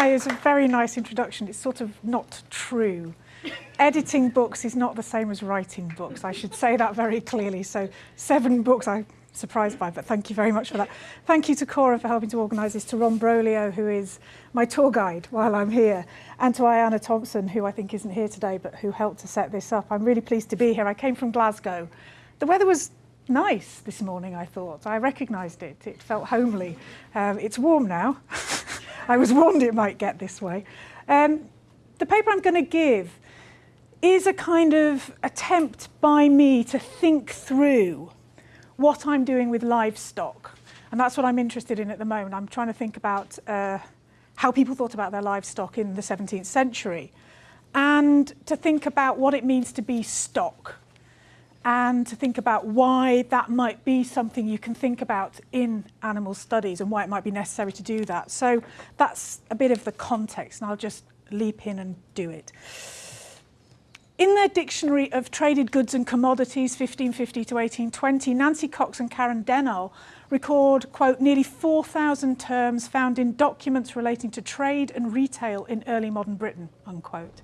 Is a very nice introduction. It's sort of not true. Editing books is not the same as writing books. I should say that very clearly. So seven books I'm surprised by, but thank you very much for that. Thank you to Cora for helping to organise this, to Ron Broglio, who is my tour guide while I'm here, and to Ayanna Thompson, who I think isn't here today, but who helped to set this up. I'm really pleased to be here. I came from Glasgow. The weather was nice this morning, I thought. I recognised it. It felt homely. Um, it's warm now. I was warned it might get this way. Um, the paper I'm going to give is a kind of attempt by me to think through what I'm doing with livestock. And that's what I'm interested in at the moment. I'm trying to think about uh, how people thought about their livestock in the 17th century and to think about what it means to be stock and to think about why that might be something you can think about in animal studies and why it might be necessary to do that. So that's a bit of the context and I'll just leap in and do it. In their Dictionary of Traded Goods and Commodities, 1550 to 1820, Nancy Cox and Karin Dannehl record, quote, nearly 4,000 terms found in documents relating to trade and retail in early modern Britain, unquote.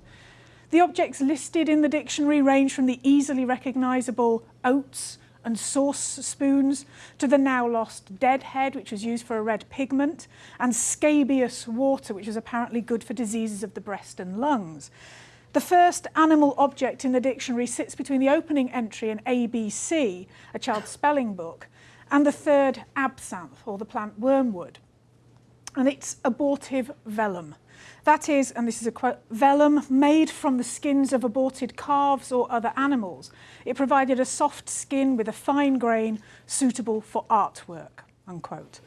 The objects listed in the dictionary range from the easily recognisable oats and sauce spoons to the now lost deadhead, which was used for a red pigment, and scabious water, which was apparently good for diseases of the breast and lungs. The first animal object in the dictionary sits between the opening entry in ABC, a child's spelling book, and the third absinthe, or the plant wormwood. And it's abortive vellum. That is, and this is a quote, vellum made from the skins of aborted calves or other animals. It provided a soft skin with a fine grain suitable for artwork, unquote.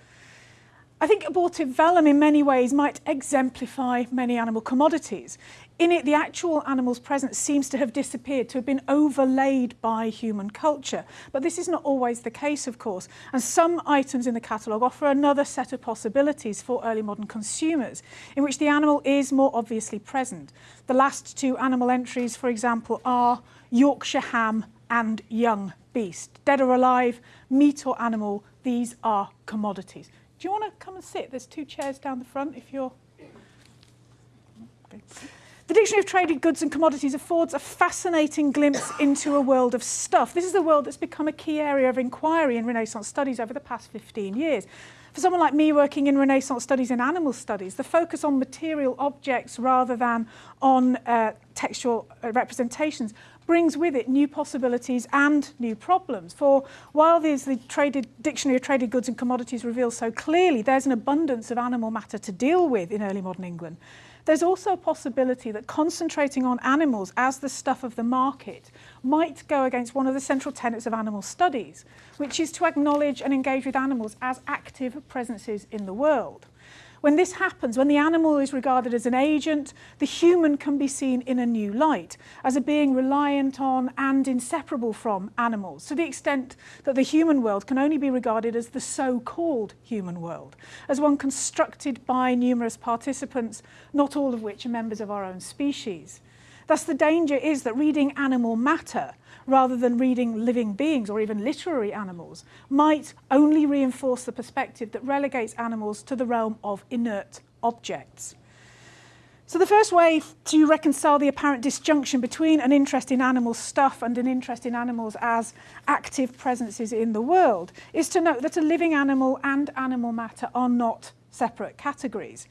I think abortive vellum in many ways might exemplify many animal commodities. In it, the actual animal's presence seems to have disappeared, to have been overlaid by human culture. But this is not always the case, of course. And some items in the catalogue offer another set of possibilities for early modern consumers, in which the animal is more obviously present. The last two animal entries, for example, are Yorkshire ham and young beast. Dead or alive, meat or animal, these are commodities. Do you want to come and sit? There's two chairs down the front if you're... Okay. The Dictionary of Traded Goods and Commodities affords a fascinating glimpse into a world of stuff. This is a world that's become a key area of inquiry in Renaissance studies over the past 15 years. For someone like me working in Renaissance studies and animal studies, the focus on material objects rather than on uh, textual uh, representations brings with it new possibilities and new problems. For while the traded, Dictionary of Traded Goods and Commodities reveals so clearly there's an abundance of animal matter to deal with in early modern England, There's also a possibility that concentrating on animals as the stuff of the market might go against one of the central tenets of animal studies, which is to acknowledge and engage with animals as active presences in the world. When this happens, when the animal is regarded as an agent, the human can be seen in a new light, as a being reliant on and inseparable from animals, to the extent that the human world can only be regarded as the so-called human world, as one constructed by numerous participants, not all of which are members of our own species. Thus the danger is that reading animal matter rather than reading living beings or even literary animals might only reinforce the perspective that relegates animals to the realm of inert objects. So the first way to reconcile the apparent disjunction between an interest in animal stuff and an interest in animals as active presences in the world is to note that a living animal and animal matter are not separate categories.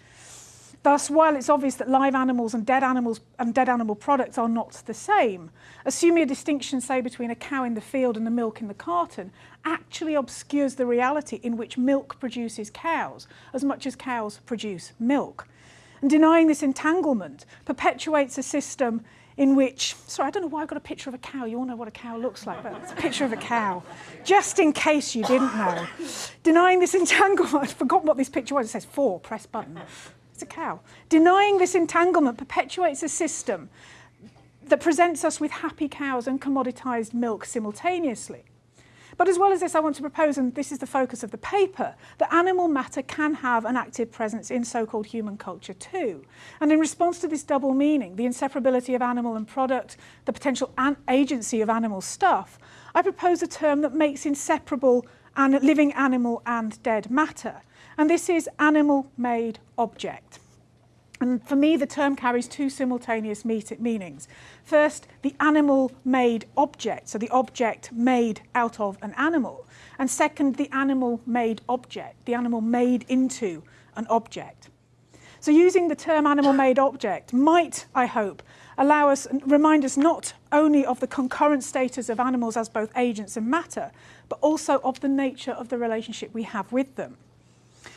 Thus, while it's obvious that live animals and dead animals and dead animal products are not the same, assuming a distinction, say, between a cow in the field and the milk in the carton, actually obscures the reality in which milk produces cows as much as cows produce milk. And denying this entanglement perpetuates a system in which, sorry, I don't know why I've got a picture of a cow. You all know what a cow looks like, but it's a picture of a cow. Just in case you didn't know. Denying this entanglement, I've forgotten what this picture was. It says four, press button. It's a cow. Denying this entanglement perpetuates a system that presents us with happy cows and commoditized milk simultaneously. But as well as this, I want to propose, and this is the focus of the paper, that animal matter can have an active presence in so-called human culture too. And in response to this double meaning, the inseparability of animal and product, the potential agency of animal stuff, I propose a term that makes inseparable an living animal and dead matter and this is animal-made object. And for me, the term carries two simultaneous meanings. First, the animal-made object, so the object made out of an animal. And second, the animal-made object, the animal made into an object. So using the term animal-made object might, I hope, allow us, remind us not only of the concurrent status of animals as both agents and matter, but also of the nature of the relationship we have with them.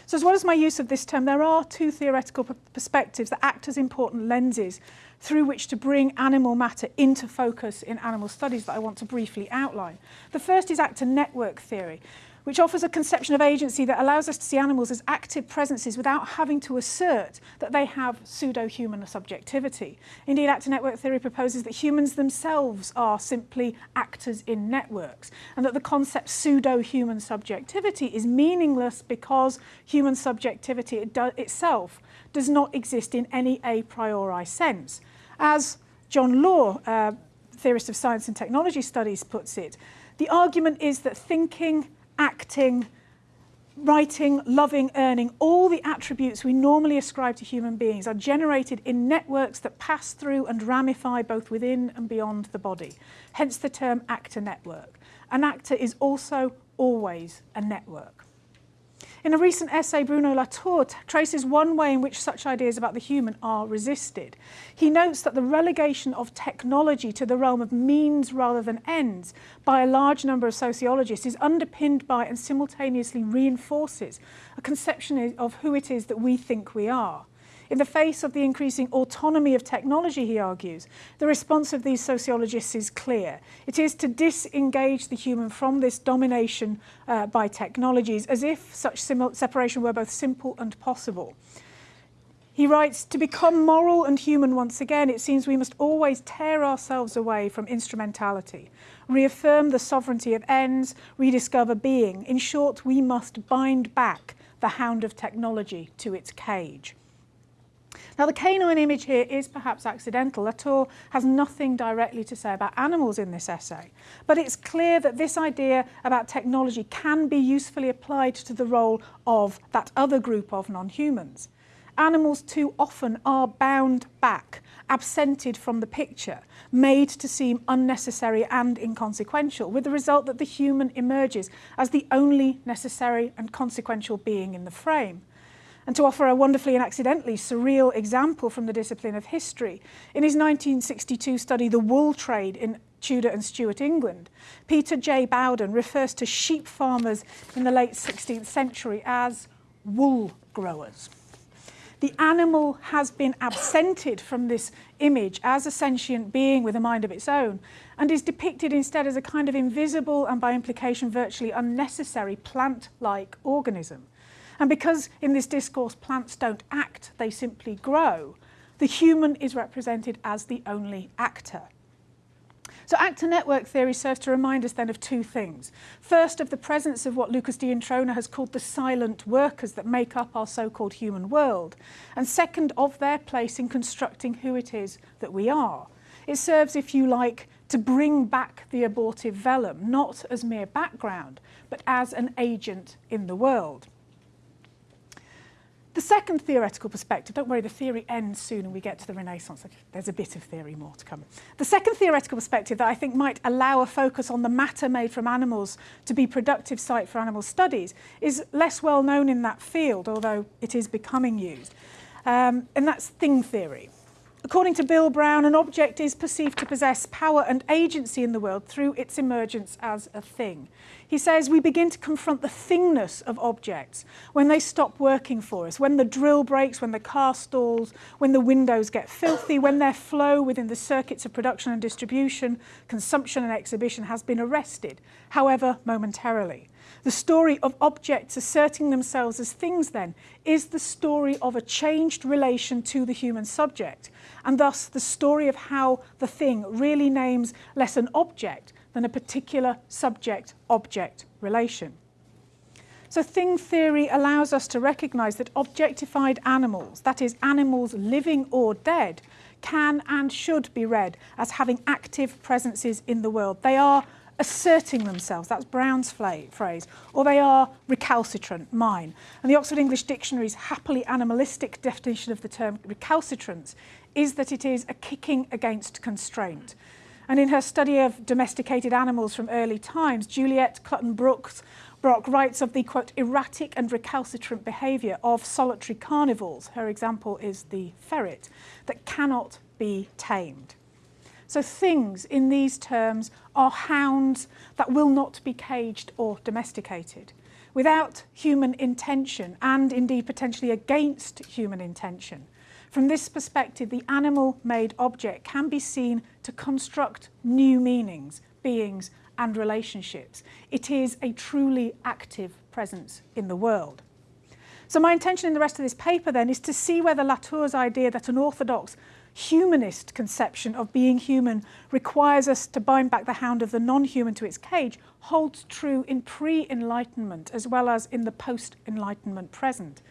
So as well as my use of this term, there are two theoretical perspectives that act as important lenses through which to bring animal matter into focus in animal studies that I want to briefly outline. The first is actor network theory, which offers a conception of agency that allows us to see animals as active presences without having to assert that they have pseudo-human subjectivity. Indeed, actor network theory proposes that humans themselves are simply actors in networks, and that the concept pseudo-human subjectivity is meaningless because human subjectivity it do itself does not exist in any a priori sense. As John Law, uh, theorist of science and technology studies, puts it, the argument is that thinking acting, writing, loving, earning, all the attributes we normally ascribe to human beings are generated in networks that pass through and ramify both within and beyond the body. Hence the term actor network. An actor is also always a network. In a recent essay, Bruno Latour traces one way in which such ideas about the human are resisted. He notes that the relegation of technology to the realm of means rather than ends by a large number of sociologists is underpinned by and simultaneously reinforces a conception of who it is that we think we are. In the face of the increasing autonomy of technology, he argues, the response of these sociologists is clear. It is to disengage the human from this domination uh, by technologies, as if such separation were both simple and possible. He writes, to become moral and human once again, it seems we must always tear ourselves away from instrumentality, reaffirm the sovereignty of ends, rediscover being. In short, we must bind back the hound of technology to its cage. Now the canine image here is perhaps accidental. Latour has nothing directly to say about animals in this essay, but it's clear that this idea about technology can be usefully applied to the role of that other group of non-humans. Animals too often are bound back, absented from the picture, made to seem unnecessary and inconsequential, with the result that the human emerges as the only necessary and consequential being in the frame and to offer a wonderfully and accidentally surreal example from the discipline of history. In his 1962 study, The Wool Trade in Tudor and Stuart England, Peter J. Bowden refers to sheep farmers in the late 16th century as wool growers. The animal has been absented from this image as a sentient being with a mind of its own and is depicted instead as a kind of invisible and by implication virtually unnecessary plant-like organism. And because in this discourse plants don't act, they simply grow, the human is represented as the only actor. So actor network theory serves to remind us then of two things. First, of the presence of what Lucas D'Introna has called the silent workers that make up our so-called human world. And second, of their place in constructing who it is that we are. It serves, if you like, to bring back the abortive vellum, not as mere background, but as an agent in the world. The second theoretical perspective, don't worry, the theory ends soon and we get to the Renaissance. There's a bit of theory more to come. The second theoretical perspective that I think might allow a focus on the matter made from animals to be productive site for animal studies is less well known in that field, although it is becoming used. Um, and that's thing theory. According to Bill Brown, an object is perceived to possess power and agency in the world through its emergence as a thing. He says we begin to confront the thingness of objects when they stop working for us, when the drill breaks, when the car stalls, when the windows get filthy, when their flow within the circuits of production and distribution, consumption and exhibition has been arrested, however momentarily. The story of objects asserting themselves as things, then, is the story of a changed relation to the human subject, and thus the story of how the thing really names less an object than a particular subject-object relation. So thing theory allows us to recognise that objectified animals, that is, animals living or dead, can and should be read as having active presences in the world. They are asserting themselves, that's Brown's phrase, or they are recalcitrant, mine. And the Oxford English Dictionary's happily animalistic definition of the term recalcitrance is that it is a kicking against constraint. And in her study of domesticated animals from early times, Juliet Clutton Brooks Brock writes of the, quote, erratic and recalcitrant behaviour of solitary carnivores, her example is the ferret, that cannot be tamed. So things in these terms are hounds that will not be caged or domesticated. Without human intention and indeed potentially against human intention. From this perspective, the animal-made object can be seen to construct new meanings, beings and relationships. It is a truly active presence in the world. So my intention in the rest of this paper then is to see whether Latour's idea that an orthodox humanist conception of being human requires us to bind back the hound of the non-human to its cage holds true in pre-enlightenment as well as in the post-enlightenment present.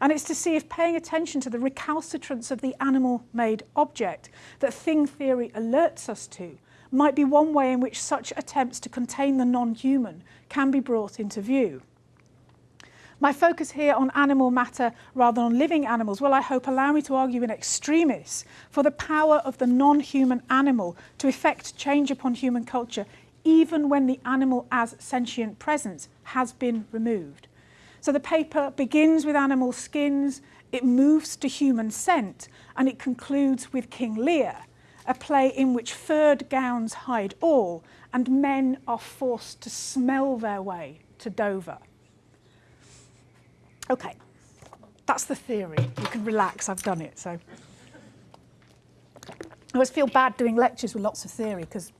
And it's to see if paying attention to the recalcitrance of the animal-made object that thing theory alerts us to might be one way in which such attempts to contain the non-human can be brought into view. My focus here on animal matter rather than on living animals will, I hope, allow me to argue in extremis for the power of the non-human animal to effect change upon human culture even when the animal as sentient presence has been removed. So the paper begins with animal skins, it moves to human scent, and it concludes with King Lear, a play in which furred gowns hide all and men are forced to smell their way to Dover. Okay, that's the theory. You can relax, I've done it. So I always feel bad doing lectures with lots of theory because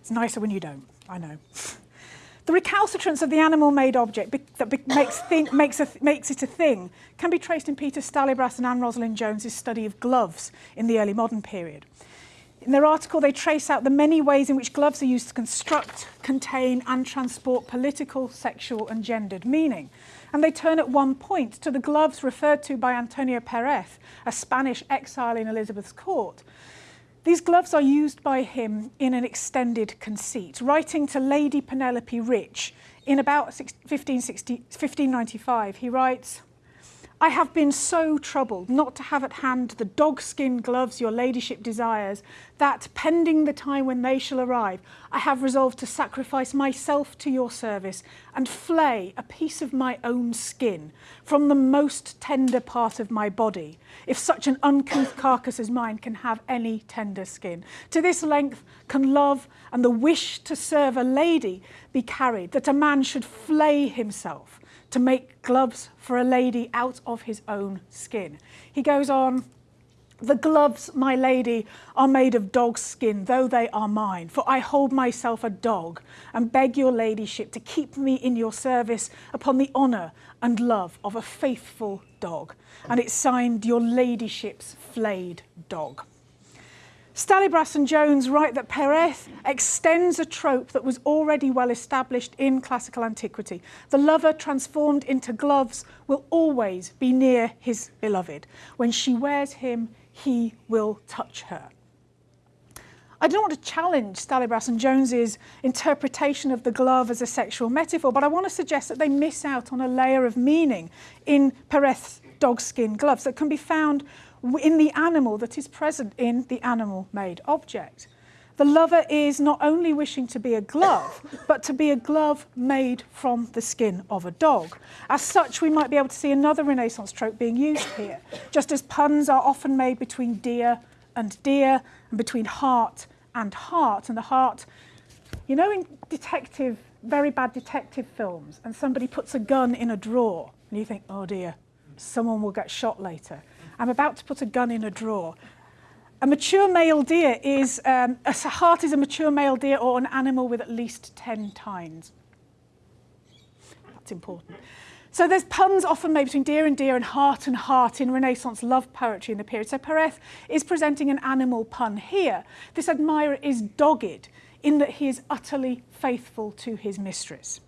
it's nicer when you don't, I know. The recalcitrance of the animal-made object that makes, think, makes, a, makes it a thing can be traced in Peter Stallybrass and Anne Rosalind Jones's study of gloves in the early modern period. In their article, they trace out the many ways in which gloves are used to construct, contain and transport political, sexual and gendered meaning. And they turn at one point to the gloves referred to by Antonio Perez, a Spanish exile in Elizabeth's court, These gloves are used by him in an extended conceit, writing to Lady Penelope Rich in about 1560, 1595. He writes, I have been so troubled not to have at hand the dogskin gloves your ladyship desires, that, pending the time when they shall arrive, I have resolved to sacrifice myself to your service and flay a piece of my own skin from the most tender part of my body, if such an uncouth carcass as mine can have any tender skin. To this length can love and the wish to serve a lady be carried, that a man should flay himself to make gloves for a lady out of his own skin. He goes on, the gloves, my lady, are made of dog's skin, though they are mine, for I hold myself a dog, and beg your ladyship to keep me in your service upon the honour and love of a faithful dog. And it's signed your ladyship's flayed dog. Stallybrass and Jones write that Perez extends a trope that was already well established in classical antiquity. The lover transformed into gloves will always be near his beloved. When she wears him, he will touch her. I don't want to challenge Stallybrass and Jones's interpretation of the glove as a sexual metaphor, but I want to suggest that they miss out on a layer of meaning in Perez's dogskin gloves that can be found in the animal that is present in the animal-made object. The lover is not only wishing to be a glove, but to be a glove made from the skin of a dog. As such, we might be able to see another Renaissance trope being used here, just as puns are often made between deer and deer, and between heart and heart. And the heart, you know in detective, very bad detective films, and somebody puts a gun in a drawer, and you think, oh dear, someone will get shot later. I'm about to put a gun in a drawer. A mature male deer is, um, a hart is a mature male deer or an animal with at least 10 tines. That's important. So there's puns often made between deer and deer and heart and heart in Renaissance love poetry in the period. So Perez is presenting an animal pun here. This admirer is dogged in that he is utterly faithful to his mistress.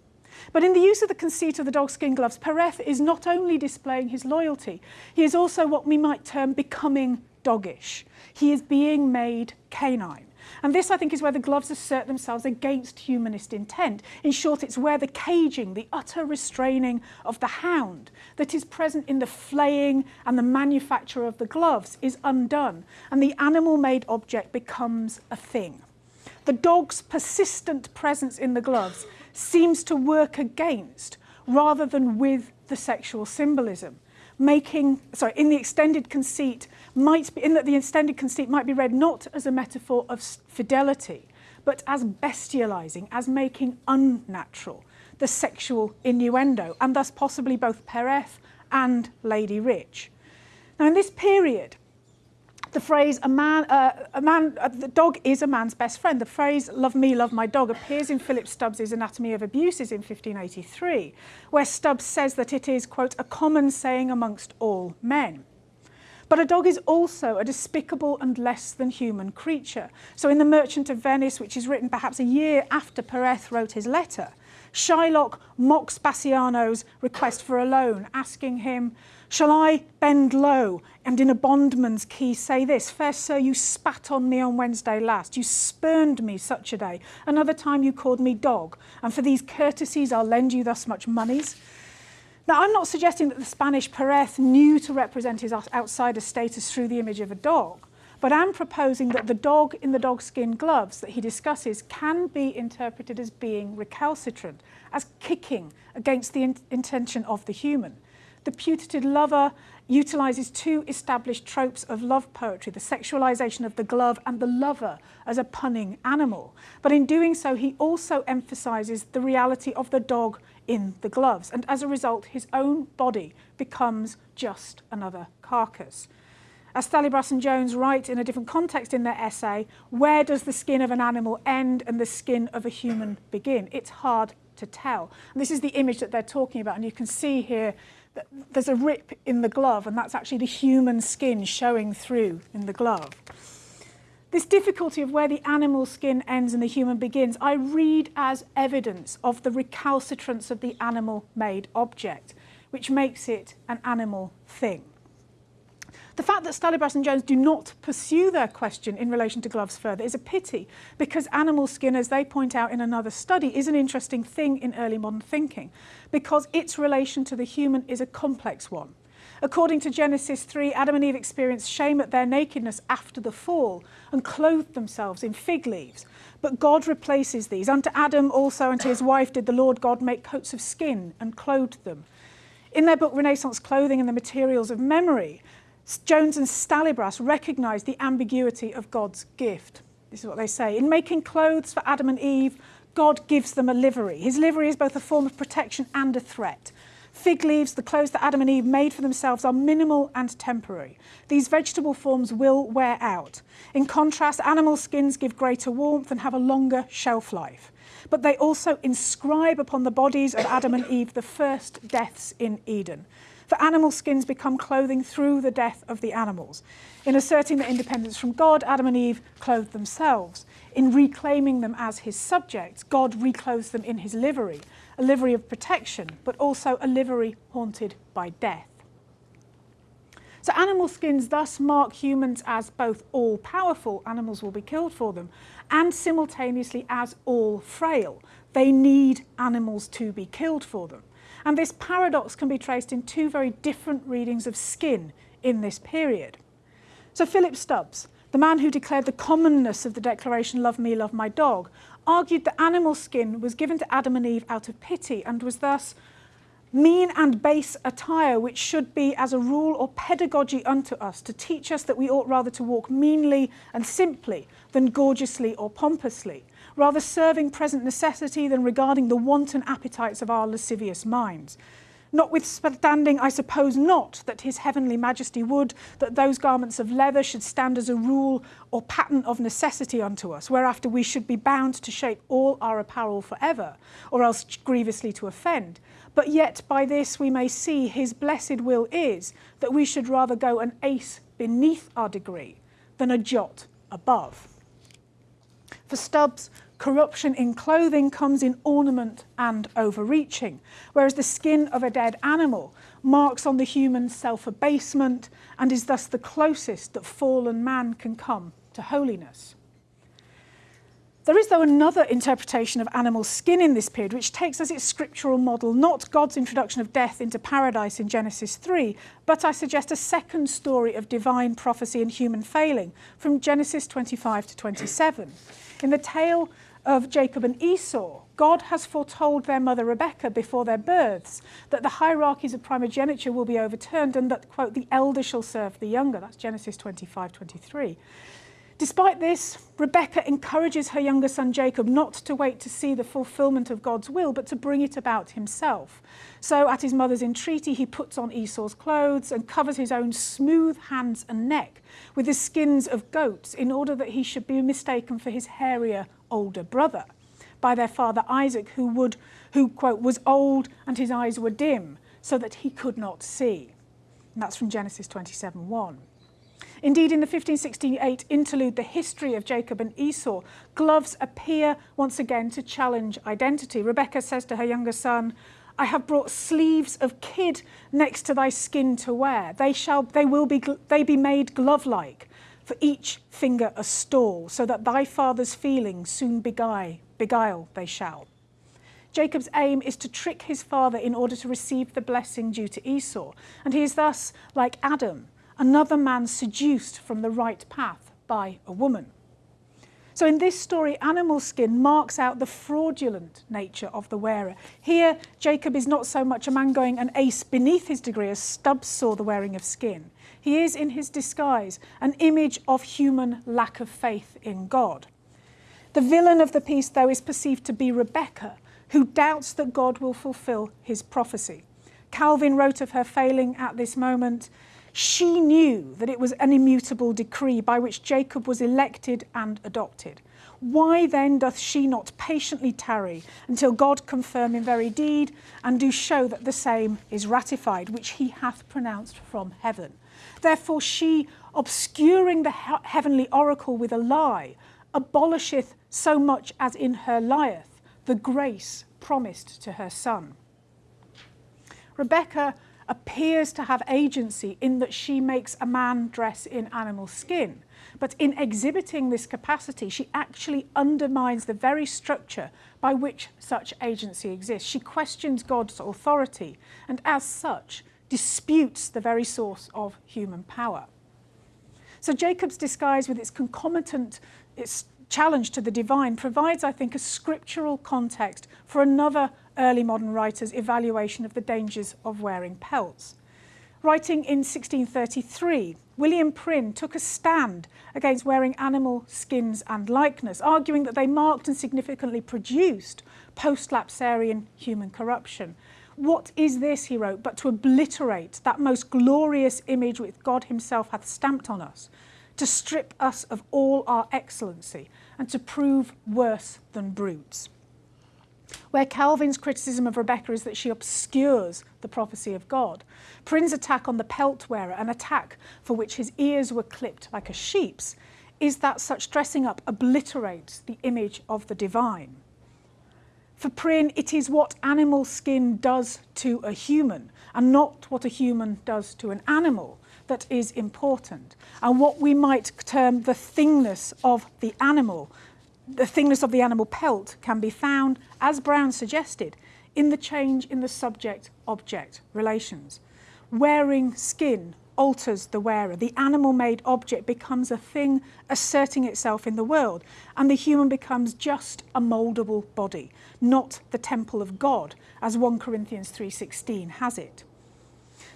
But in the use of the conceit of the dogskin gloves, Perez is not only displaying his loyalty, he is also what we might term becoming doggish. He is being made canine. And this, I think, is where the gloves assert themselves against humanist intent. In short, it's where the caging, the utter restraining of the hound that is present in the flaying and the manufacture of the gloves is undone, and the animal-made object becomes a thing. The dog's persistent presence in the gloves seems to work against rather than with the sexual symbolism. Making sorry in the extended conceit might be in that the extended conceit might be read not as a metaphor of fidelity but as bestializing as making unnatural the sexual innuendo and thus possibly both Pereth and Lady Rich. Now in this period the phrase a man, uh, a man, uh, the dog is a man's best friend. The phrase love me, love my dog appears in Philip Stubbs's Anatomy of Abuses in 1583, where Stubbs says that it is, quote, a common saying amongst all men. But a dog is also a despicable and less than human creature. So in The Merchant of Venice, which is written perhaps a year after Pereth wrote his letter, Shylock mocks Bassanio's request for a loan, asking him, Shall I bend low and in a bondman's key say this, Fair sir, you spat on me on Wednesday last, you spurned me such a day, another time you called me dog, and for these courtesies I'll lend you thus much monies. Now, I'm not suggesting that the Spanish Perez knew to represent his outsider status through the image of a dog, but I'm proposing that the dog in the dogskin gloves that he discusses can be interpreted as being recalcitrant, as kicking against the in intention of the human the putative lover utilises two established tropes of love poetry, the sexualisation of the glove and the lover as a punning animal. But in doing so, he also emphasises the reality of the dog in the gloves. And as a result, his own body becomes just another carcass. As Stallybrass and Jones write in a different context in their essay, where does the skin of an animal end and the skin of a human begin? It's hard to tell. And this is the image that they're talking about, and you can see here there's a rip in the glove and that's actually the human skin showing through in the glove. This difficulty of where the animal skin ends and the human begins, I read as evidence of the recalcitrance of the animal-made object, which makes it an animal thing. The fact that Stallybrass and Jones do not pursue their question in relation to gloves further is a pity because animal skin, as they point out in another study, is an interesting thing in early modern thinking because its relation to the human is a complex one. According to Genesis 3, Adam and Eve experienced shame at their nakedness after the fall and clothed themselves in fig leaves. But God replaces these. Unto Adam also and to his wife did the Lord God make coats of skin and clothed them. In their book Renaissance Clothing and the Materials of Memory, Jones and Stallybrass recognise the ambiguity of God's gift. This is what they say. In making clothes for Adam and Eve, God gives them a livery. His livery is both a form of protection and a threat. Fig leaves, the clothes that Adam and Eve made for themselves, are minimal and temporary. These vegetable forms will wear out. In contrast, animal skins give greater warmth and have a longer shelf life. But they also inscribe upon the bodies of Adam and Eve the first deaths in Eden. For animal skins become clothing through the death of the animals. In asserting their independence from God, Adam and Eve clothed themselves. In reclaiming them as his subjects, God reclothes them in his livery, a livery of protection, but also a livery haunted by death. So animal skins thus mark humans as both all-powerful, animals will be killed for them, and simultaneously as all-frail. They need animals to be killed for them. And this paradox can be traced in two very different readings of skin in this period. So Philip Stubbs, the man who declared the commonness of the declaration, love me, love my dog, argued that animal skin was given to Adam and Eve out of pity and was thus mean and base attire which should be as a rule or pedagogy unto us to teach us that we ought rather to walk meanly and simply than gorgeously or pompously rather serving present necessity than regarding the wanton appetites of our lascivious minds. Notwithstanding, I suppose not, that his heavenly majesty would, that those garments of leather should stand as a rule or pattern of necessity unto us, whereafter we should be bound to shape all our apparel forever, or else grievously to offend. But yet by this we may see his blessed will is that we should rather go an ace beneath our degree than a jot above. For Stubbs, Corruption in clothing comes in ornament and overreaching, whereas the skin of a dead animal marks on the human self-abasement and is thus the closest that fallen man can come to holiness. There is, though, another interpretation of animal skin in this period, which takes as its scriptural model not God's introduction of death into paradise in Genesis 3, but I suggest a second story of divine prophecy and human failing from Genesis 25 to 27. In the tale of Jacob and Esau, God has foretold their mother Rebekah before their births that the hierarchies of primogeniture will be overturned and that, quote, the elder shall serve the younger. That's Genesis 25 23. Despite this, Rebecca encourages her younger son Jacob not to wait to see the fulfillment of God's will, but to bring it about himself. So, at his mother's entreaty, he puts on Esau's clothes and covers his own smooth hands and neck with the skins of goats in order that he should be mistaken for his hairier older brother by their father Isaac, who, would, who quote, was old and his eyes were dim, so that he could not see. And that's from Genesis 27 1. Indeed, in the 1568 interlude, The History of Jacob and Esau, gloves appear once again to challenge identity. Rebecca says to her younger son, I have brought sleeves of kid next to thy skin to wear. They shall, they will be, they be made glove-like, for each finger a stall, so that thy father's feelings soon beguile, beguile they shall. Jacob's aim is to trick his father in order to receive the blessing due to Esau, and he is thus, like Adam, another man seduced from the right path by a woman. So in this story, animal skin marks out the fraudulent nature of the wearer. Here, Jacob is not so much a man going an ace beneath his degree as Stubbs saw the wearing of skin. He is, in his disguise, an image of human lack of faith in God. The villain of the piece, though, is perceived to be Rebecca, who doubts that God will fulfill his prophecy. Calvin wrote of her failing at this moment, she knew that it was an immutable decree by which Jacob was elected and adopted. Why then doth she not patiently tarry until God confirm in very deed and do show that the same is ratified, which he hath pronounced from heaven? Therefore she, obscuring the he heavenly oracle with a lie, abolisheth so much as in her lieth the grace promised to her son. Rebecca appears to have agency in that she makes a man dress in animal skin. But in exhibiting this capacity, she actually undermines the very structure by which such agency exists. She questions God's authority and, as such, disputes the very source of human power. So Jacob's disguise with its concomitant, its challenge to the divine provides, I think, a scriptural context for another early modern writer's evaluation of the dangers of wearing pelts. Writing in 1633, William Prynne took a stand against wearing animal skins and likeness, arguing that they marked and significantly produced post-lapsarian human corruption. What is this, he wrote, but to obliterate that most glorious image which God himself hath stamped on us, to strip us of all our excellency, and to prove worse than brutes. Where Calvin's criticism of Rebecca is that she obscures the prophecy of God, Prynne's attack on the pelt wearer, an attack for which his ears were clipped like a sheep's, is that such dressing up obliterates the image of the divine. For Prynne, it is what animal skin does to a human and not what a human does to an animal that is important. And what we might term the thingness of the animal, the thingness of the animal pelt can be found, as Brown suggested, in the change in the subject-object relations. Wearing skin alters the wearer. The animal-made object becomes a thing asserting itself in the world, and the human becomes just a mouldable body, not the temple of God, as 1 Corinthians 3.16 has it.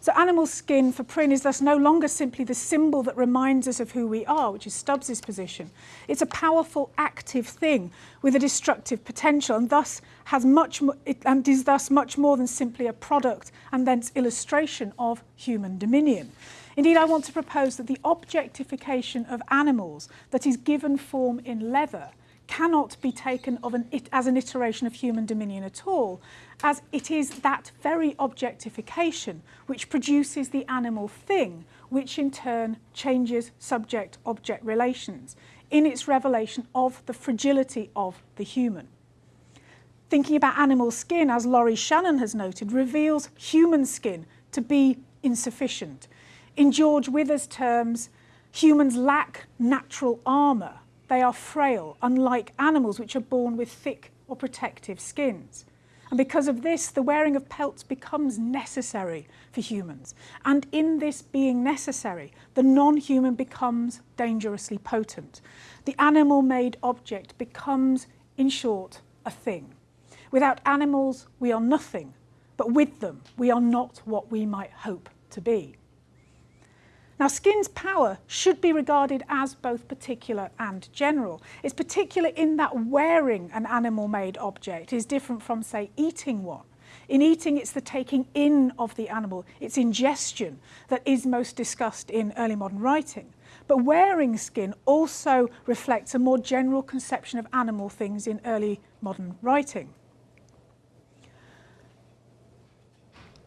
So animal skin for Prynne is thus no longer simply the symbol that reminds us of who we are, which is Stubbs's position. It's a powerful, active thing with a destructive potential and thus has much and is thus much more than simply a product and thence illustration of human dominion. Indeed, I want to propose that the objectification of animals that is given form in leather cannot be taken an, as an iteration of human dominion at all, as it is that very objectification which produces the animal thing, which in turn changes subject-object relations in its revelation of the fragility of the human. Thinking about animal skin, as Laurie Shannon has noted, reveals human skin to be insufficient. In George Wither's terms, humans lack natural armour they are frail, unlike animals which are born with thick or protective skins. And because of this, the wearing of pelts becomes necessary for humans. And in this being necessary, the non-human becomes dangerously potent. The animal-made object becomes, in short, a thing. Without animals, we are nothing, but with them, we are not what we might hope to be. Now, skin's power should be regarded as both particular and general. It's particular in that wearing an animal-made object is different from, say, eating one. In eating, it's the taking in of the animal, its ingestion, that is most discussed in early modern writing. But wearing skin also reflects a more general conception of animal things in early modern writing.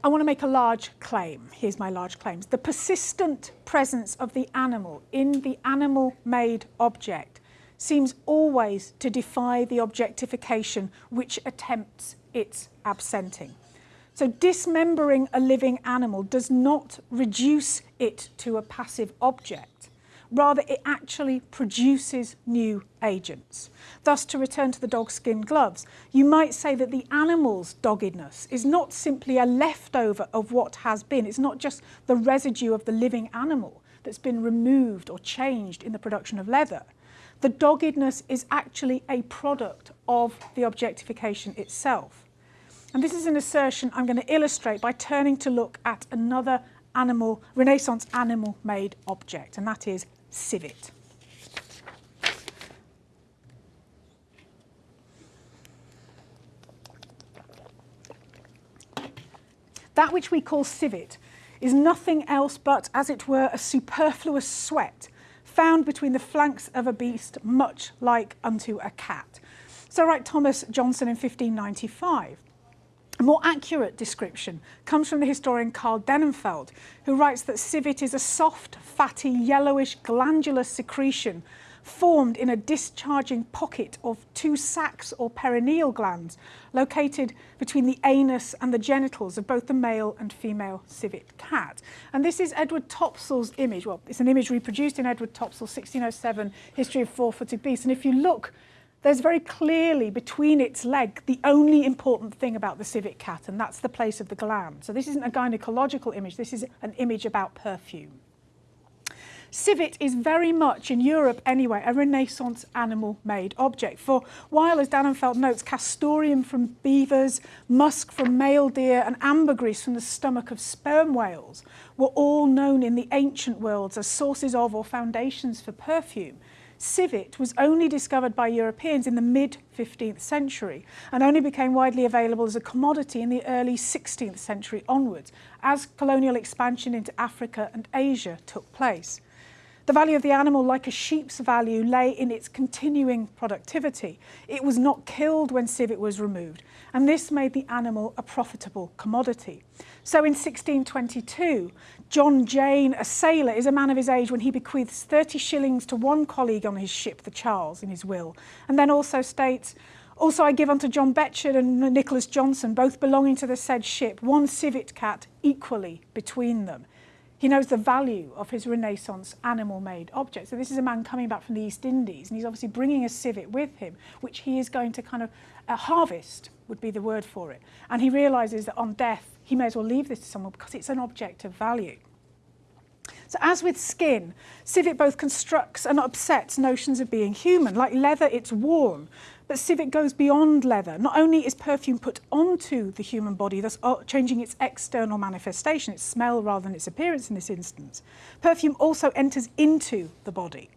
I want to make a large claim. Here's my large claims. The persistent presence of the animal in the animal-made object seems always to defy the objectification which attempts its absenting. So dismembering a living animal does not reduce it to a passive object. Rather, it actually produces new agents. Thus, to return to the dog-skin gloves, you might say that the animal's doggedness is not simply a leftover of what has been. It's not just the residue of the living animal that's been removed or changed in the production of leather. The doggedness is actually a product of the objectification itself. And this is an assertion I'm going to illustrate by turning to look at another animal, Renaissance animal-made object, and that is civet. That which we call civet is nothing else but, as it were, a superfluous sweat found between the flanks of a beast much like unto a cat. So write Thomas Johnson in 1595. A more accurate description comes from the historian Karl Dannenfeldt, who writes that civet is a soft, fatty, yellowish glandular secretion formed in a discharging pocket of two sacs or perineal glands located between the anus and the genitals of both the male and female civet cat. And this is Edward Topsell's image. Well, it's an image reproduced in Edward Topsell's 1607 History of Four-Footed Beasts. And if you look there's very clearly between its leg the only important thing about the civet cat, and that's the place of the gland. So this isn't a gynecological image, this is an image about perfume. Civet is very much, in Europe anyway, a Renaissance animal-made object. For while, as Dannenfeldt notes, castoreum from beavers, musk from male deer and ambergris from the stomach of sperm whales were all known in the ancient worlds as sources of or foundations for perfume, civet was only discovered by Europeans in the mid-15th century and only became widely available as a commodity in the early 16th century onwards as colonial expansion into Africa and Asia took place. The value of the animal, like a sheep's value, lay in its continuing productivity. It was not killed when civet was removed, and this made the animal a profitable commodity. So in 1622, John Jane, a sailor, is a man of his age when he bequeaths 30 shillings to one colleague on his ship, the Charles, in his will, and then also states, also I give unto John Betchard and Nicholas Johnson, both belonging to the said ship, one civet cat equally between them. He knows the value of his Renaissance animal-made object. So this is a man coming back from the East Indies, and he's obviously bringing a civet with him, which he is going to kind of uh, harvest, would be the word for it. And he realises that on death, he may as well leave this to someone because it's an object of value. So as with skin, civet both constructs and upsets notions of being human. Like leather, it's worn, but civet goes beyond leather. Not only is perfume put onto the human body, thus uh, changing its external manifestation, its smell rather than its appearance in this instance, perfume also enters into the body,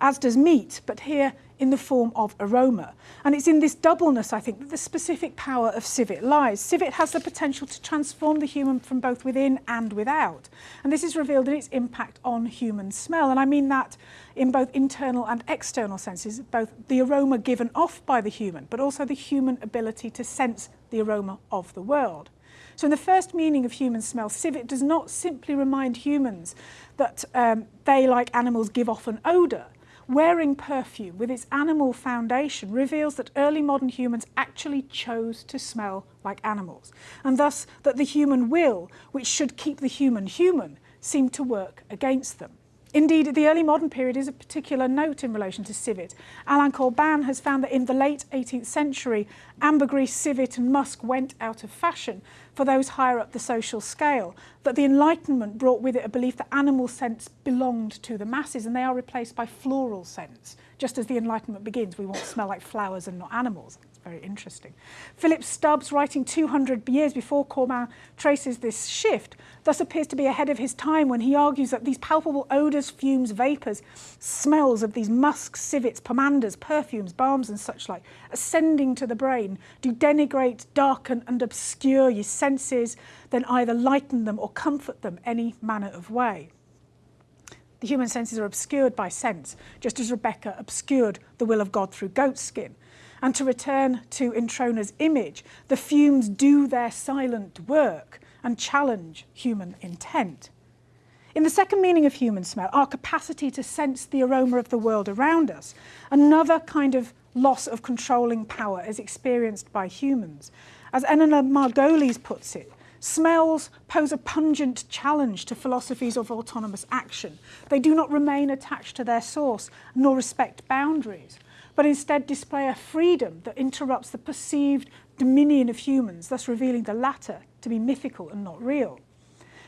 as does meat, but here in the form of aroma. And it's in this doubleness, I think, that the specific power of civet lies. Civet has the potential to transform the human from both within and without. And this is revealed in its impact on human smell. And I mean that in both internal and external senses, both the aroma given off by the human, but also the human ability to sense the aroma of the world. So in the first meaning of human smell, civet does not simply remind humans that um, they, like animals, give off an odour, Wearing perfume with its animal foundation reveals that early modern humans actually chose to smell like animals, and thus that the human will, which should keep the human human, seemed to work against them. Indeed, the early modern period is a particular note in relation to civet. Alain Corbin has found that in the late 18th century, ambergris, civet and musk went out of fashion for those higher up the social scale, that the Enlightenment brought with it a belief that animal scents belonged to the masses and they are replaced by floral scents. Just as the Enlightenment begins, we want to smell like flowers and not animals very interesting. Philip Stubbs, writing 200 years before Corbin, traces this shift, thus appears to be ahead of his time when he argues that these palpable odours, fumes, vapours, smells of these musks, civets, pomanders, perfumes, balms and such like, ascending to the brain, do denigrate, darken and obscure your senses, then either lighten them or comfort them any manner of way. The human senses are obscured by scents, just as Rebecca obscured the will of God through goat skin. And to return to Introna's image, the fumes do their silent work and challenge human intent. In the second meaning of human smell, our capacity to sense the aroma of the world around us, another kind of loss of controlling power is experienced by humans. As Eleanor Margolis puts it, smells pose a pungent challenge to philosophies of autonomous action. They do not remain attached to their source, nor respect boundaries but instead display a freedom that interrupts the perceived dominion of humans, thus revealing the latter to be mythical and not real.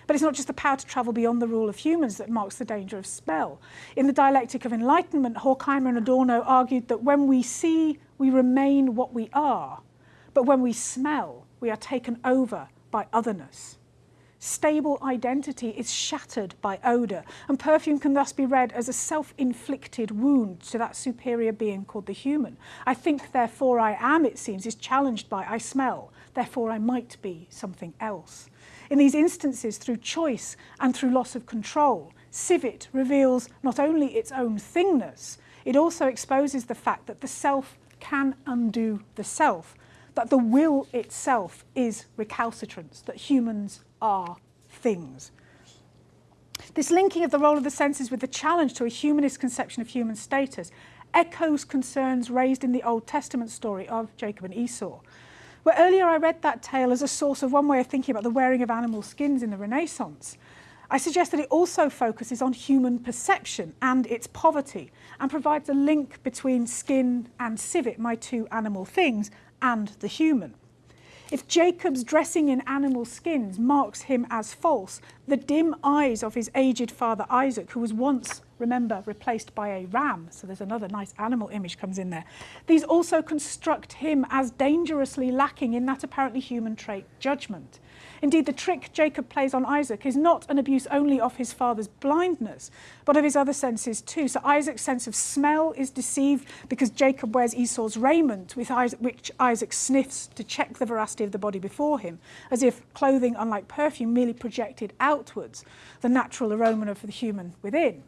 But it's not just the power to travel beyond the rule of humans that marks the danger of spell. In the dialectic of enlightenment, Horkheimer and Adorno argued that when we see, we remain what we are, but when we smell, we are taken over by otherness stable identity is shattered by odour, and perfume can thus be read as a self-inflicted wound to that superior being called the human. I think, therefore I am, it seems, is challenged by I smell, therefore I might be something else. In these instances, through choice and through loss of control, civet reveals not only its own thingness, it also exposes the fact that the self can undo the self, that the will itself is recalcitrance, that humans are things. This linking of the role of the senses with the challenge to a humanist conception of human status echoes concerns raised in the Old Testament story of Jacob and Esau. Where earlier I read that tale as a source of one way of thinking about the wearing of animal skins in the Renaissance, I suggest that it also focuses on human perception and its poverty and provides a link between skin and civet, my two animal things, and the human. If Jacob's dressing in animal skins marks him as false, the dim eyes of his aged father Isaac, who was once, remember, replaced by a ram, so there's another nice animal image comes in there, these also construct him as dangerously lacking in that apparently human trait, judgment. Indeed, the trick Jacob plays on Isaac is not an abuse only of his father's blindness, but of his other senses too. So Isaac's sense of smell is deceived because Jacob wears Esau's raiment, Isaac, which Isaac sniffs to check the veracity of the body before him, as if clothing, unlike perfume, merely projected outwards the natural aroma of the human within.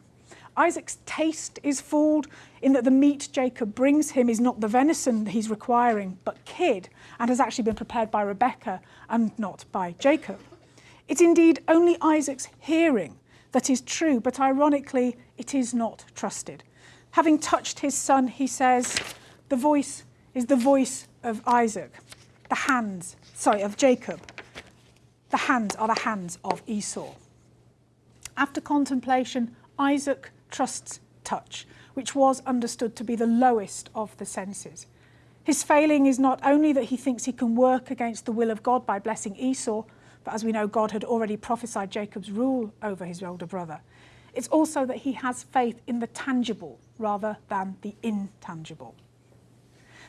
Isaac's taste is fooled in that the meat Jacob brings him is not the venison that he's requiring, but kid, and has actually been prepared by Rebecca and not by Jacob. It's indeed only Isaac's hearing that is true, but ironically, it is not trusted. Having touched his son, he says, the voice is the voice of Isaac, the hands, sorry, of Jacob. The hands are the hands of Esau. After contemplation, Isaac trusts touch, which was understood to be the lowest of the senses. His failing is not only that he thinks he can work against the will of God by blessing Esau, but as we know, God had already prophesied Jacob's rule over his older brother. It's also that he has faith in the tangible rather than the intangible.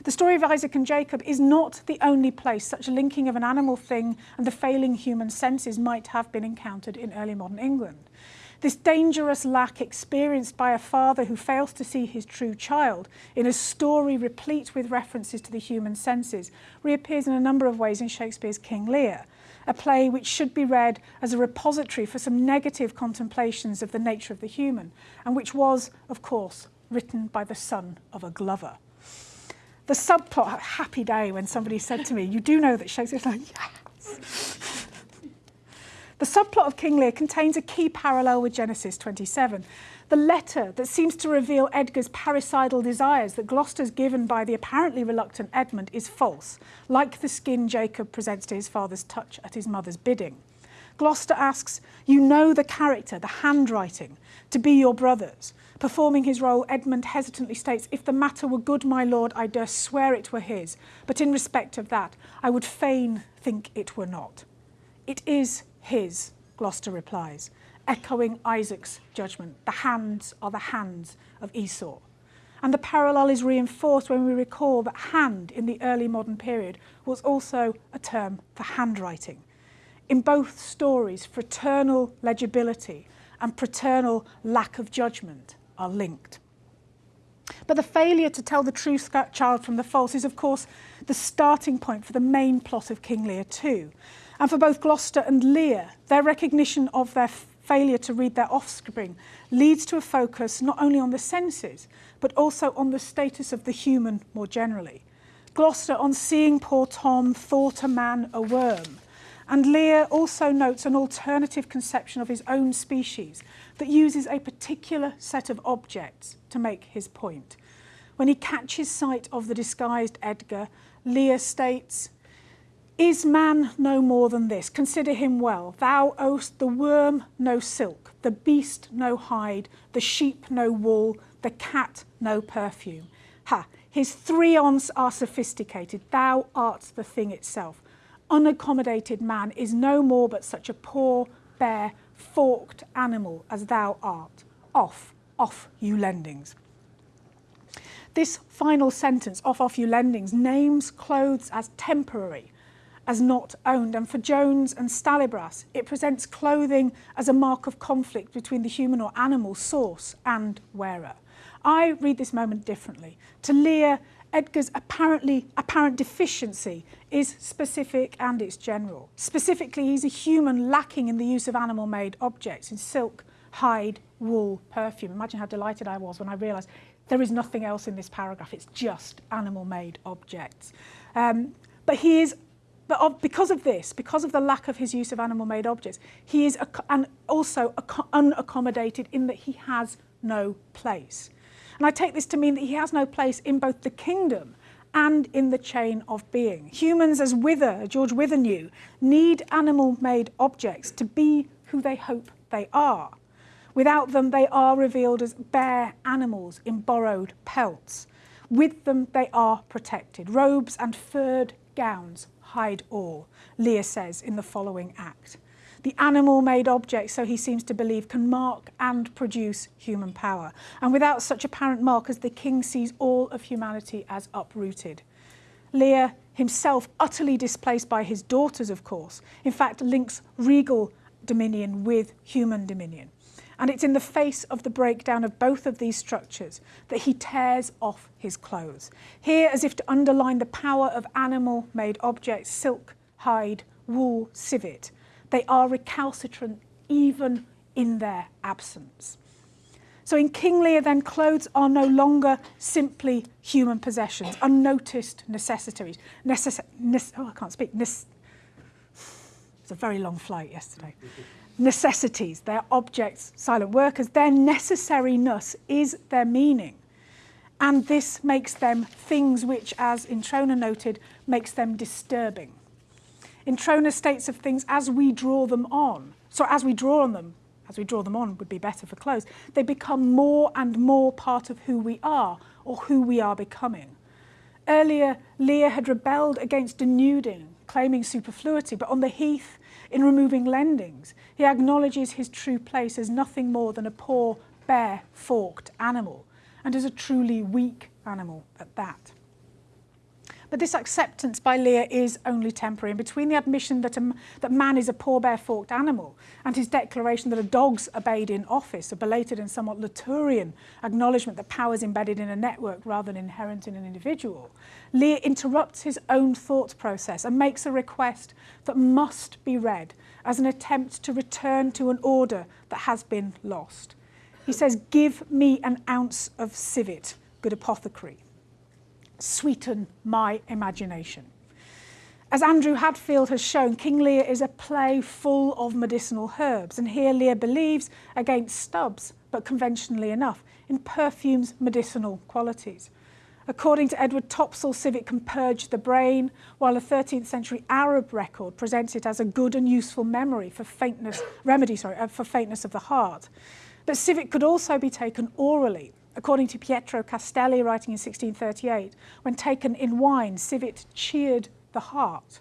The story of Isaac and Jacob is not the only place such a linking of an animal thing and the failing human senses might have been encountered in early modern England. This dangerous lack experienced by a father who fails to see his true child in a story replete with references to the human senses reappears in a number of ways in Shakespeare's King Lear, a play which should be read as a repository for some negative contemplations of the nature of the human, and which was, of course, written by the son of a glover. The subplot, happy day when somebody said to me, you do know that Shakespeare's like, yes. The subplot of King Lear contains a key parallel with Genesis 27. The letter that seems to reveal Edgar's parricidal desires that Gloucester's given by the apparently reluctant Edmund is false, like the skin Jacob presents to his father's touch at his mother's bidding. Gloucester asks, You know the character, the handwriting, to be your brother's. Performing his role, Edmund hesitantly states, If the matter were good, my lord, I durst swear it were his, but in respect of that, I would fain think it were not. It is his, Gloucester replies, echoing Isaac's judgment. The hands are the hands of Esau. And the parallel is reinforced when we recall that hand in the early modern period was also a term for handwriting. In both stories, fraternal legibility and paternal lack of judgment are linked. But the failure to tell the true child from the false is, of course, the starting point for the main plot of King Lear too. And for both Gloucester and Lear, their recognition of their failure to read their offspring leads to a focus not only on the senses, but also on the status of the human more generally. Gloucester, on seeing poor Tom, thought a man a worm. And Lear also notes an alternative conception of his own species that uses a particular set of objects to make his point. When he catches sight of the disguised Edgar, Lear states, Is man no more than this? Consider him well. Thou owest the worm no silk, the beast no hide, the sheep no wool, the cat no perfume. Ha! His threons are sophisticated. Thou art the thing itself. Unaccommodated man is no more but such a poor, bare, forked animal as thou art. Off, off, you lendings. This final sentence, off, off, you lendings, names clothes as temporary, as not owned. And for Jones and Stallybrass, it presents clothing as a mark of conflict between the human or animal source and wearer. I read this moment differently. To Lear, Edgar's apparently apparent deficiency is specific and it's general. Specifically, he's a human lacking in the use of animal-made objects in silk, hide, wool, perfume. Imagine how delighted I was when I realised there is nothing else in this paragraph. It's just animal-made objects. Um, but he is, but because of this, because of the lack of his use of animal-made objects, he is and also unaccommodated in that he has no place. And I take this to mean that he has no place in both the kingdom and in the chain of being. Humans, as Wither, George Wither knew, need animal-made objects to be who they hope they are. Without them, they are revealed as bare animals in borrowed pelts. With them, they are protected. Robes and furred gowns hide all, Lear says in the following act. The animal-made object, so he seems to believe, can mark and produce human power. And without such apparent markers, the king sees all of humanity as uprooted. Lear himself, utterly displaced by his daughters, of course, in fact links regal dominion with human dominion. And it's in the face of the breakdown of both of these structures that he tears off his clothes. Here, as if to underline the power of animal-made objects, silk, hide, wool, civet, they are recalcitrant even in their absence. So in King Lear, then, clothes are no longer simply human possessions, unnoticed necessities. Necess nece oh, I can't speak. Nece it's a very long flight yesterday. Necessities, they're objects, silent workers. Their necessariness is their meaning. And this makes them things which, as Introna noted, makes them disturbing. Introna states of things as we draw them on. So as we draw on them, as we draw them on would be better for clothes, they become more and more part of who we are or who we are becoming. Earlier, Lear had rebelled against denuding, claiming superfluity, but on the heath, in removing lendings, he acknowledges his true place as nothing more than a poor, bare, forked animal, and as a truly weak animal at that. But this acceptance by Lear is only temporary. And between the admission that, a, that man is a poor bare-forked animal and his declaration that a dog's obeyed in office, a belated and somewhat Latourian acknowledgement that power is embedded in a network rather than inherent in an individual, Lear interrupts his own thought process and makes a request that must be read as an attempt to return to an order that has been lost. He says, give me an ounce of civet, good apothecary sweeten my imagination. As Andrew Hadfield has shown, King Lear is a play full of medicinal herbs, and here Lear believes, against Stubbs, but conventionally enough, in perfume's medicinal qualities. According to Edward Topsell, civet can purge the brain, while a 13th century Arab record presents it as a good and useful memory for faintness, remedy sorry, uh, for faintness of the heart. But civet could also be taken orally. According to Pietro Castelli, writing in 1638, when taken in wine, civet cheered the heart.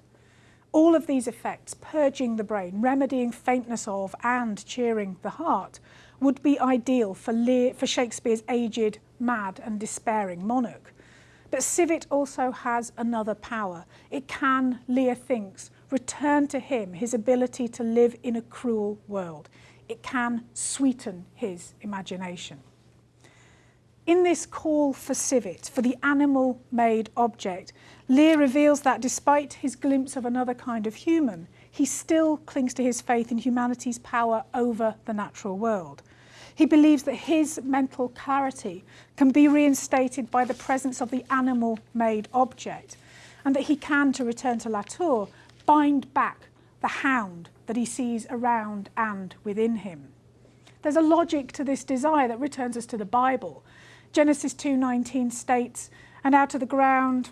All of these effects, purging the brain, remedying faintness of, and cheering the heart, would be ideal for, for Shakespeare's aged, mad, and despairing monarch. But civet also has another power. It can, Lear thinks, return to him his ability to live in a cruel world. It can sweeten his imagination. In this call for civet, for the animal-made object, Lear reveals that despite his glimpse of another kind of human, he still clings to his faith in humanity's power over the natural world. He believes that his mental clarity can be reinstated by the presence of the animal-made object and that he can, to return to Latour, bind back the hound that he sees around and within him. There's a logic to this desire that returns us to the Bible. Genesis 2.19 states, and out of the ground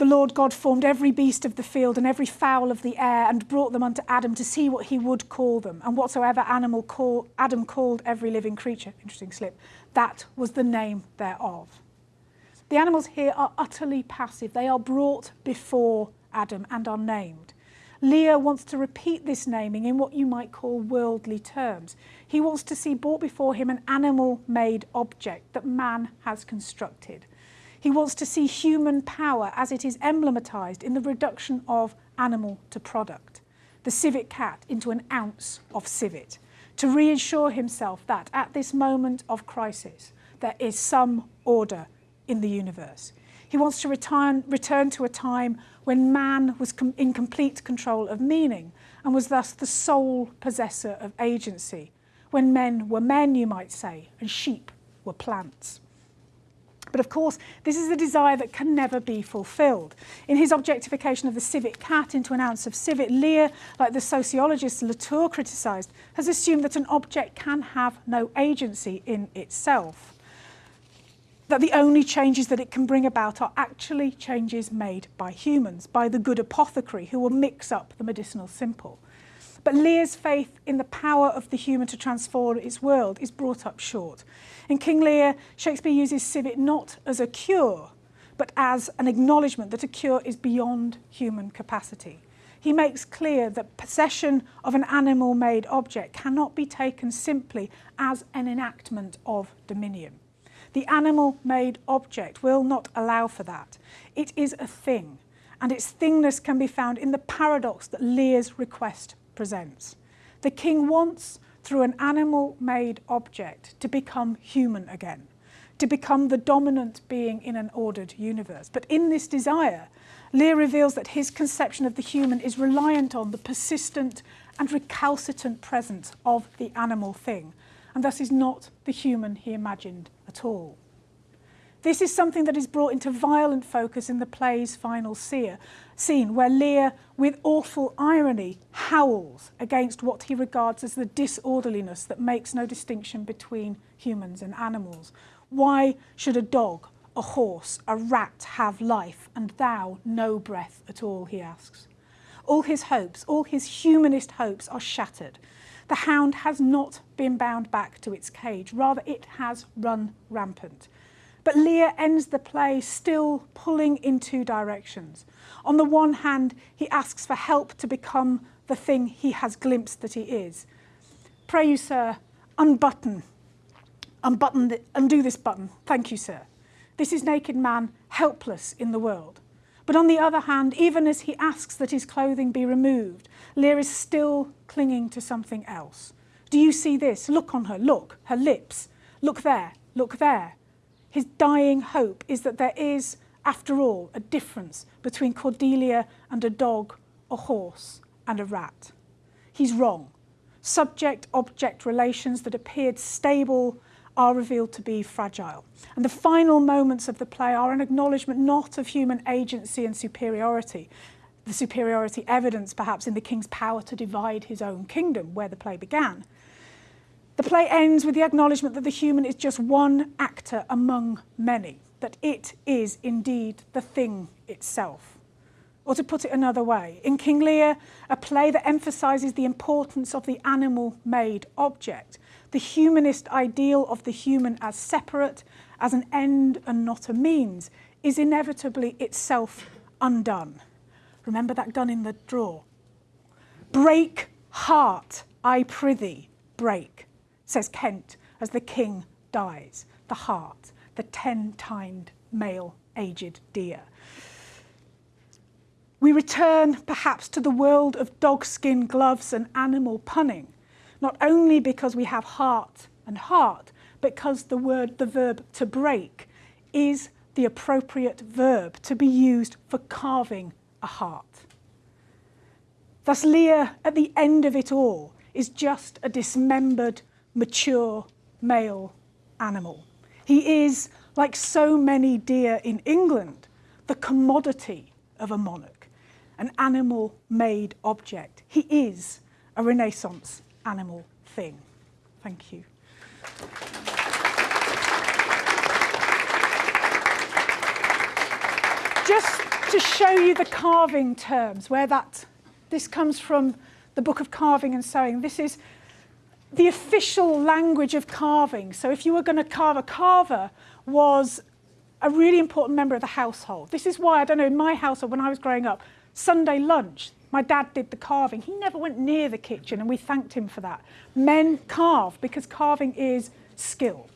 the Lord God formed every beast of the field and every fowl of the air and brought them unto Adam to see what he would call them. And whatsoever animal call, Adam called every living creature, interesting slip, that was the name thereof. The animals here are utterly passive. They are brought before Adam and are named. Lear wants to repeat this naming in what you might call worldly terms. He wants to see brought before him an animal-made object that man has constructed. He wants to see human power as it is emblematized in the reduction of animal to product, the civet cat into an ounce of civet, to reassure himself that at this moment of crisis, there is some order in the universe. He wants to return, return to a time when man was in complete control of meaning and was thus the sole possessor of agency, when men were men, you might say, and sheep were plants. But of course, this is a desire that can never be fulfilled. In his objectification of the civet cat into an ounce of civet, Lear, like the sociologist Latour criticised, has assumed that an object can have no agency in itself. That the only changes that it can bring about are actually changes made by humans, by the good apothecary who will mix up the medicinal simple. But Lear's faith in the power of the human to transform its world is brought up short. In King Lear, Shakespeare uses civet not as a cure, but as an acknowledgement that a cure is beyond human capacity. He makes clear that possession of an animal-made object cannot be taken simply as an enactment of dominion. The animal-made object will not allow for that. It is a thing, and its thingness can be found in the paradox that Lear's request presents. The king wants, through an animal-made object, to become human again, to become the dominant being in an ordered universe. But in this desire, Lear reveals that his conception of the human is reliant on the persistent and recalcitrant presence of the animal thing, and thus is not the human he imagined at all. This is something that is brought into violent focus in the play's final scene, where Lear, with awful irony, howls against what he regards as the disorderliness that makes no distinction between humans and animals. Why should a dog, a horse, a rat have life, and thou no breath at all, he asks. All his hopes, all his humanist hopes are shattered. The hound has not been bound back to its cage, rather it has run rampant. But Lear ends the play still pulling in two directions. On the one hand, he asks for help to become the thing he has glimpsed that he is. Pray you, sir, unbutton, unbutton, the, undo this button. Thank you, sir. This is naked man, helpless in the world. But on the other hand, even as he asks that his clothing be removed, Lear is still clinging to something else. Do you see this? Look on her, look, her lips. Look there, look there. His dying hope is that there is, after all, a difference between Cordelia and a dog, a horse and a rat. He's wrong. Subject-object relations that appeared stable are revealed to be fragile. And the final moments of the play are an acknowledgement not of human agency and superiority, the superiority evidence perhaps in the king's power to divide his own kingdom, where the play began, the play ends with the acknowledgement that the human is just one actor among many. that it is indeed the thing itself. Or to put it another way, in King Lear, a play that emphasises the importance of the animal made object, the humanist ideal of the human as separate, as an end and not a means, is inevitably itself undone. Remember that gun in the drawer? Break heart, I prithee, break, says Kent as the king dies, the hart, the ten-tined male aged deer. We return perhaps to the world of dogskin gloves and animal punning, not only because we have heart and hart, because the word, the verb to break, is the appropriate verb to be used for carving a hart. Thus, Lear, at the end of it all, is just a dismembered, mature male animal. He is, like so many deer in England, the commodity of a monarch, an animal made object. He is a Renaissance animal thing. Thank you. Just to show you the carving terms, where that this comes from the Book of Carving and Sewing. This is the official language of carving. So if you were going to carve, a carver was a really important member of the household. This is why, I don't know, in my household when I was growing up, Sunday lunch, my dad did the carving. He never went near the kitchen and we thanked him for that. Men carve because carving is skill.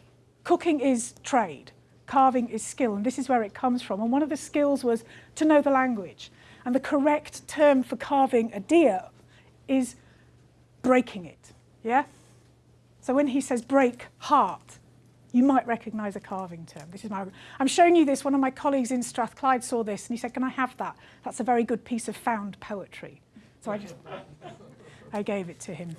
Cooking is trade. Carving is skill and this is where it comes from. And one of the skills was to know the language. And the correct term for carving a deer is breaking it, yeah? So when he says break heart, you might recognise a carving term. This is my, I'm showing you this. One of my colleagues in Strathclyde saw this and he said, can I have that? That's a very good piece of found poetry. So I just, I gave it to him.